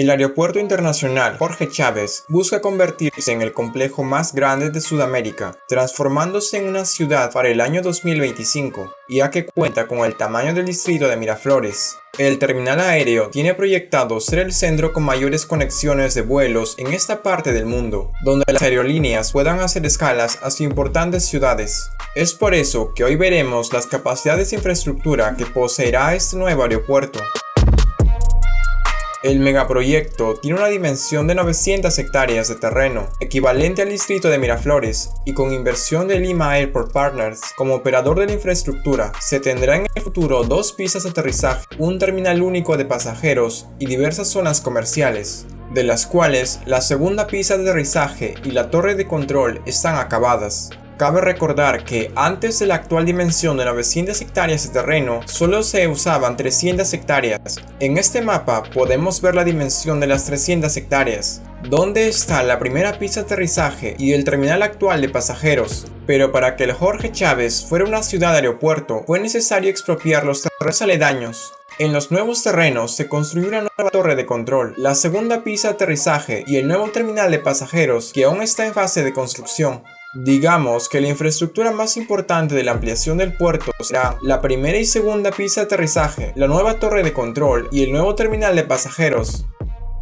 El Aeropuerto Internacional Jorge Chávez busca convertirse en el complejo más grande de Sudamérica, transformándose en una ciudad para el año 2025, ya que cuenta con el tamaño del distrito de Miraflores. El terminal aéreo tiene proyectado ser el centro con mayores conexiones de vuelos en esta parte del mundo, donde las aerolíneas puedan hacer escalas hacia importantes ciudades. Es por eso que hoy veremos las capacidades de infraestructura que poseerá este nuevo aeropuerto. El megaproyecto tiene una dimensión de 900 hectáreas de terreno, equivalente al distrito de Miraflores, y con inversión de Lima Airport Partners como operador de la infraestructura, se tendrá en el futuro dos pistas de aterrizaje, un terminal único de pasajeros y diversas zonas comerciales, de las cuales la segunda pista de aterrizaje y la torre de control están acabadas. Cabe recordar que antes de la actual dimensión de 900 hectáreas de terreno, solo se usaban 300 hectáreas. En este mapa podemos ver la dimensión de las 300 hectáreas, donde está la primera pista de aterrizaje y el terminal actual de pasajeros. Pero para que el Jorge Chávez fuera una ciudad aeropuerto, fue necesario expropiar los terrenos aledaños, en los nuevos terrenos se construyó una nueva torre de control, la segunda pista de aterrizaje y el nuevo terminal de pasajeros que aún está en fase de construcción. Digamos que la infraestructura más importante de la ampliación del puerto será la primera y segunda pista de aterrizaje, la nueva torre de control y el nuevo terminal de pasajeros.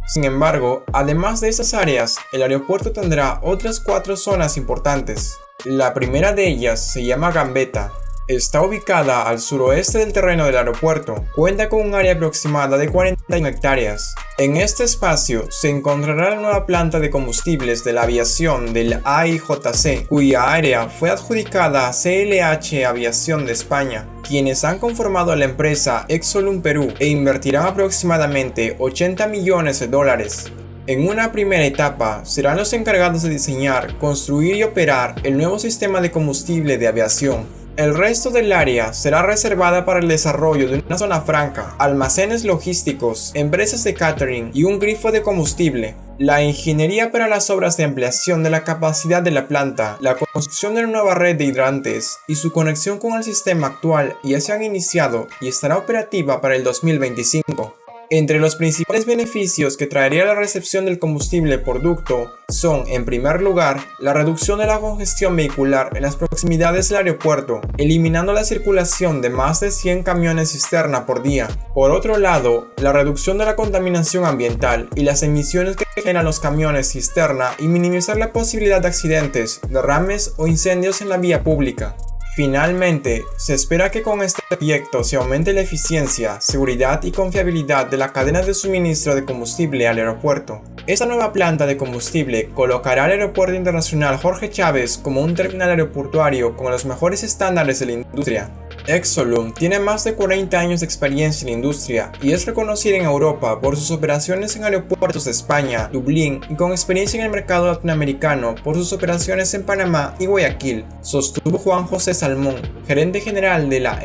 Sin embargo, además de esas áreas, el aeropuerto tendrá otras cuatro zonas importantes. La primera de ellas se llama Gambetta, Está ubicada al suroeste del terreno del aeropuerto, cuenta con un área aproximada de 40 hectáreas. En este espacio se encontrará la nueva planta de combustibles de la aviación del AIJC, cuya área fue adjudicada a CLH Aviación de España, quienes han conformado la empresa Exolum Perú e invertirán aproximadamente 80 millones de dólares. En una primera etapa, serán los encargados de diseñar, construir y operar el nuevo sistema de combustible de aviación, el resto del área será reservada para el desarrollo de una zona franca, almacenes logísticos, empresas de catering y un grifo de combustible. La ingeniería para las obras de ampliación de la capacidad de la planta, la construcción de una nueva red de hidrantes y su conexión con el sistema actual ya se han iniciado y estará operativa para el 2025. Entre los principales beneficios que traería la recepción del combustible por ducto son, en primer lugar, la reducción de la congestión vehicular en las proximidades del aeropuerto, eliminando la circulación de más de 100 camiones cisterna por día. Por otro lado, la reducción de la contaminación ambiental y las emisiones que generan los camiones cisterna y minimizar la posibilidad de accidentes, derrames o incendios en la vía pública. Finalmente, se espera que con este proyecto se aumente la eficiencia, seguridad y confiabilidad de la cadena de suministro de combustible al aeropuerto. Esta nueva planta de combustible colocará al Aeropuerto Internacional Jorge Chávez como un terminal aeroportuario con los mejores estándares de la industria, Exolum tiene más de 40 años de experiencia en la industria y es reconocida en Europa por sus operaciones en aeropuertos de España, Dublín y con experiencia en el mercado latinoamericano por sus operaciones en Panamá y Guayaquil, sostuvo Juan José Salmón, gerente general de la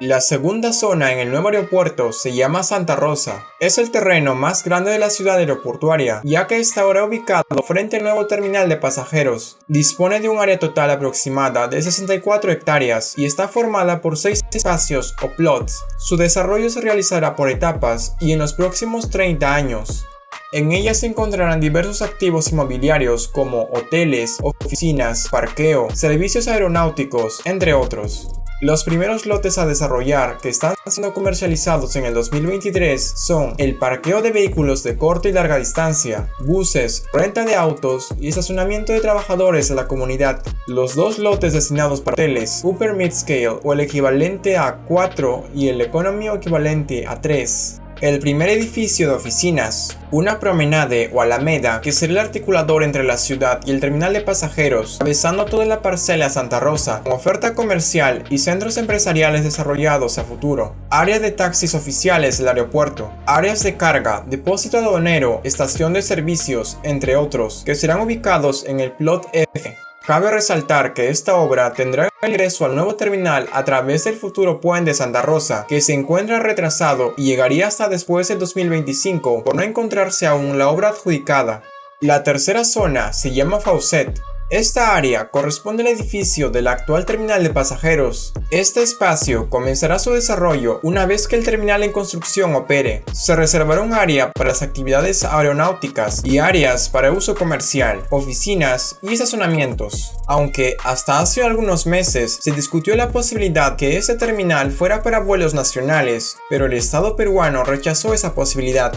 La segunda zona en el nuevo aeropuerto se llama Santa Rosa. Es el terreno más grande de la ciudad aeroportuaria, ya que está ahora ubicado frente al nuevo terminal de pasajeros. Dispone de un área total aproximada de 64 hectáreas y está formada por 6 espacios o plots. Su desarrollo se realizará por etapas y en los próximos 30 años. En ella se encontrarán diversos activos inmobiliarios como hoteles, oficinas, parqueo, servicios aeronáuticos, entre otros. Los primeros lotes a desarrollar que están siendo comercializados en el 2023 son el parqueo de vehículos de corta y larga distancia, buses, renta de autos y estacionamiento de trabajadores de la comunidad. Los dos lotes destinados para hoteles Upper Mid Scale o el equivalente a 4 y el Economy equivalente a 3 el primer edificio de oficinas, una promenade o alameda que será el articulador entre la ciudad y el terminal de pasajeros, atravesando toda la parcela Santa Rosa, con oferta comercial y centros empresariales desarrollados a futuro, áreas de taxis oficiales del aeropuerto, áreas de carga, depósito aduanero, estación de servicios, entre otros, que serán ubicados en el plot F. Cabe resaltar que esta obra tendrá ingreso al nuevo terminal a través del futuro puente Santa Rosa, que se encuentra retrasado y llegaría hasta después del 2025 por no encontrarse aún la obra adjudicada. La tercera zona se llama Faucet, Esta área corresponde al edificio del actual terminal de pasajeros. Este espacio comenzará su desarrollo una vez que el terminal en construcción opere. Se reservará un área para las actividades aeronáuticas y áreas para uso comercial, oficinas y estacionamientos. Aunque hasta hace algunos meses se discutió la posibilidad que este terminal fuera para vuelos nacionales, pero el Estado peruano rechazó esa posibilidad.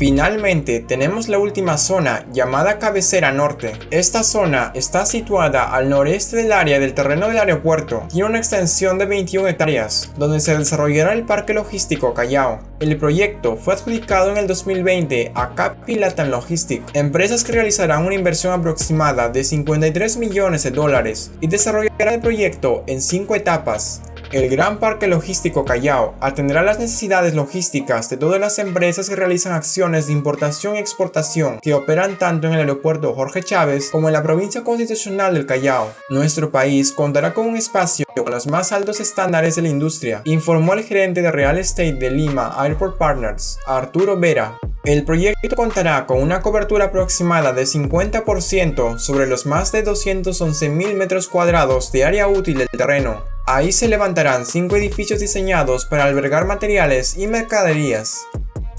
Finalmente tenemos la última zona llamada Cabecera Norte. Esta zona está situada al noreste del área del terreno del aeropuerto. Tiene una extensión de 21 hectáreas, donde se desarrollará el parque logístico Callao. El proyecto fue adjudicado en el 2020 a Capi Latin Logistic, empresas que realizarán una inversión aproximada de 53 millones de dólares y desarrollarán el proyecto en 5 etapas. El Gran Parque Logístico Callao atenderá las necesidades logísticas de todas las empresas que realizan acciones de importación y exportación que operan tanto en el aeropuerto Jorge Chávez como en la provincia constitucional del Callao. Nuestro país contará con un espacio con los más altos estándares de la industria, informó el gerente de Real Estate de Lima Airport Partners, Arturo Vera. El proyecto contará con una cobertura aproximada de 50% sobre los más de 211.000 metros cuadrados de área útil del terreno, Ahí se levantarán cinco edificios diseñados para albergar materiales y mercaderías.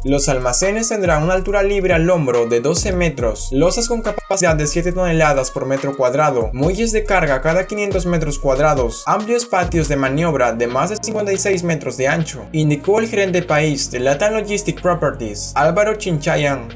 Los almacenes tendrán una altura libre al hombro de 12 metros, losas con capacidad de 7 toneladas por metro cuadrado, muelles de carga cada 500 metros cuadrados, amplios patios de maniobra de más de 56 metros de ancho, indicó el gerente país de Latin Logistic Properties, Álvaro Chinchayan.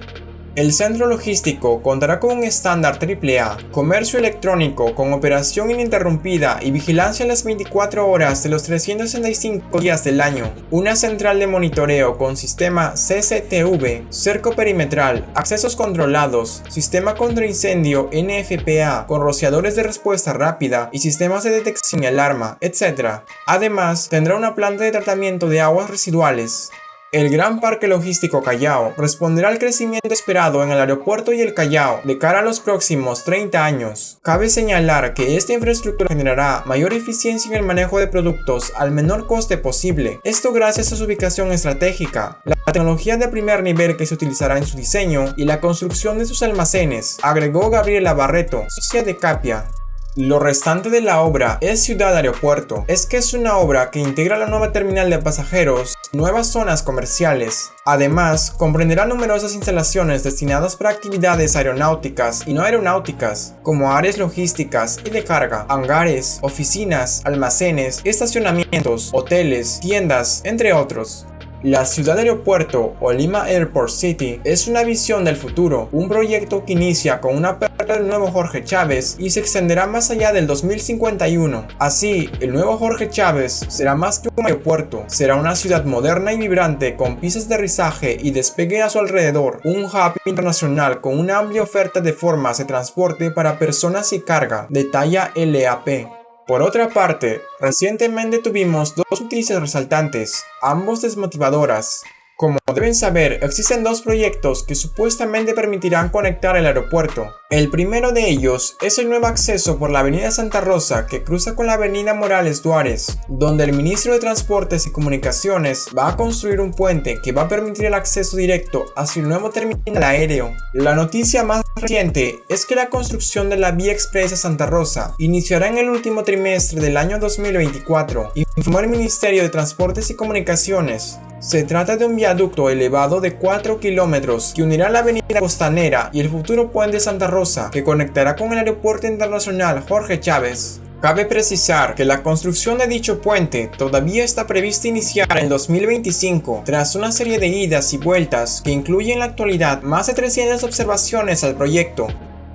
El centro logístico contará con un estándar AAA, comercio electrónico con operación ininterrumpida y vigilancia las 24 horas de los 365 días del año, una central de monitoreo con sistema CCTV, cerco perimetral, accesos controlados, sistema contra incendio NFPA con rociadores de respuesta rápida y sistemas de detección y alarma, etc. Además, tendrá una planta de tratamiento de aguas residuales, el Gran Parque Logístico Callao responderá al crecimiento esperado en el aeropuerto y el Callao de cara a los próximos 30 años. Cabe señalar que esta infraestructura generará mayor eficiencia en el manejo de productos al menor coste posible, esto gracias a su ubicación estratégica, la tecnología de primer nivel que se utilizará en su diseño y la construcción de sus almacenes, agregó Gabriela Barreto, socia de Capia. Lo restante de la obra es Ciudad Aeropuerto. Es que es una obra que integra la nueva terminal de pasajeros, nuevas zonas comerciales. Además, comprenderá numerosas instalaciones destinadas para actividades aeronáuticas y no aeronáuticas, como áreas logísticas y de carga, hangares, oficinas, almacenes, estacionamientos, hoteles, tiendas, entre otros. La ciudad aeropuerto o Lima Airport City es una visión del futuro, un proyecto que inicia con una apertura del nuevo Jorge Chávez y se extenderá más allá del 2051. Así, el nuevo Jorge Chávez será más que un aeropuerto, será una ciudad moderna y vibrante con pistas de aterrizaje y despegue a su alrededor, un hub internacional con una amplia oferta de formas de transporte para personas y carga de talla LAP. Por otra parte, recientemente tuvimos dos noticias resaltantes, ambos desmotivadoras. Como deben saber, existen dos proyectos que supuestamente permitirán conectar el aeropuerto. El primero de ellos es el nuevo acceso por la avenida Santa Rosa que cruza con la avenida Morales Duárez, donde el ministro de Transportes y Comunicaciones va a construir un puente que va a permitir el acceso directo hacia el nuevo terminal aéreo. La noticia más reciente es que la construcción de la vía expresa Santa Rosa iniciará en el último trimestre del año 2024, informó el Ministerio de Transportes y Comunicaciones. Se trata de un viaducto elevado de 4 kilómetros que unirá la avenida Costanera y el futuro puente Santa Rosa que conectará con el aeropuerto internacional Jorge Chávez. Cabe precisar que la construcción de dicho puente todavía está prevista iniciar en 2025 tras una serie de idas y vueltas que incluye en la actualidad más de 300 observaciones al proyecto,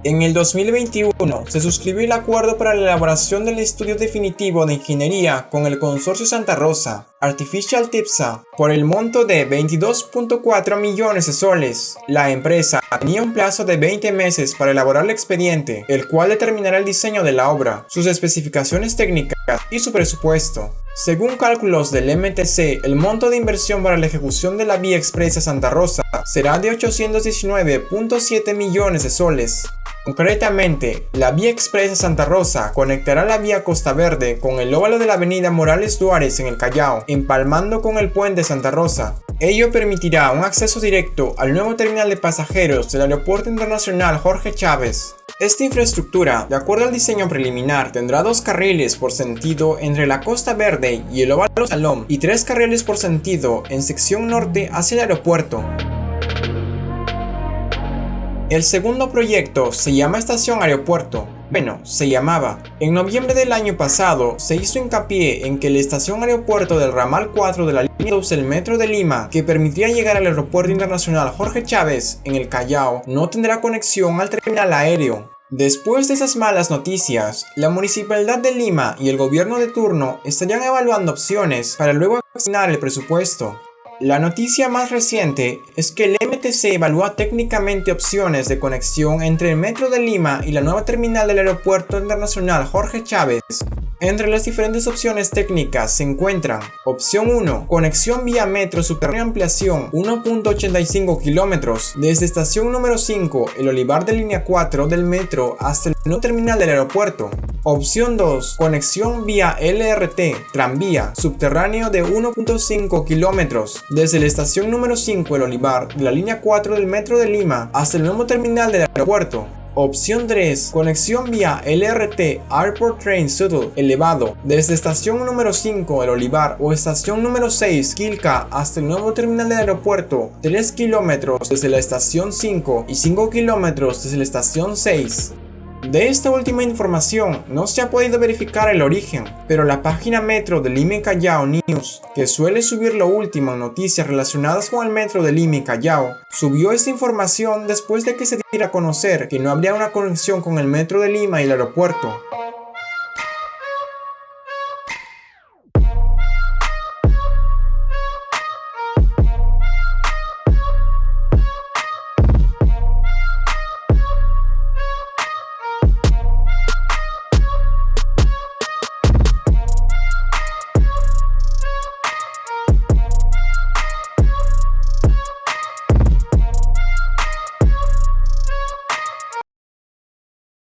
en el 2021 se suscribió el acuerdo para la elaboración del estudio definitivo de ingeniería con el consorcio Santa Rosa, Artificial TIPSA, por el monto de 22.4 millones de soles. La empresa tenía un plazo de 20 meses para elaborar el expediente, el cual determinará el diseño de la obra, sus especificaciones técnicas y su presupuesto. Según cálculos del MTC, el monto de inversión para la ejecución de la vía expresa Santa Rosa será de 819.7 millones de soles. Concretamente, la vía expresa Santa Rosa conectará la vía Costa Verde con el óvalo de la avenida Morales Duárez en el Callao, empalmando con el puente Santa Rosa. Ello permitirá un acceso directo al nuevo terminal de pasajeros del Aeropuerto Internacional Jorge Chávez. Esta infraestructura, de acuerdo al diseño preliminar, tendrá dos carriles por sentido entre la Costa Verde y el Óvalo Salón y tres carriles por sentido en sección norte hacia el aeropuerto. El segundo proyecto se llama Estación Aeropuerto. Bueno, se llamaba. En noviembre del año pasado se hizo hincapié en que la estación aeropuerto del ramal 4 de la línea 2 del metro de Lima, que permitiría llegar al aeropuerto internacional Jorge Chávez en el Callao, no tendrá conexión al terminal aéreo. Después de esas malas noticias, la Municipalidad de Lima y el gobierno de turno estarían evaluando opciones para luego asignar el presupuesto. La noticia más reciente es que el MTC evalúa técnicamente opciones de conexión entre el Metro de Lima y la nueva terminal del Aeropuerto Internacional Jorge Chávez. Entre las diferentes opciones técnicas se encuentran Opción 1. Conexión vía metro subterráneo ampliación 1.85 kilómetros desde estación número 5, el Olivar de línea 4 del metro hasta el nuevo terminal del aeropuerto. Opción 2. Conexión vía LRT, tranvía, subterráneo de 1.5 kilómetros, desde la estación número 5 El Olivar de la línea 4 del Metro de Lima hasta el nuevo terminal del aeropuerto. Opción 3. Conexión vía LRT Airport Train Shuttle elevado desde estación número 5 El Olivar o estación número 6 Quilca hasta el nuevo terminal del aeropuerto 3 kilómetros desde la estación 5 y 5 kilómetros desde la estación 6. De esta última información no se ha podido verificar el origen, pero la página Metro de Lima Callao News, que suele subir lo último en noticias relacionadas con el Metro de Lima Callao, subió esta información después de que se diera a conocer que no habría una conexión con el Metro de Lima y el aeropuerto.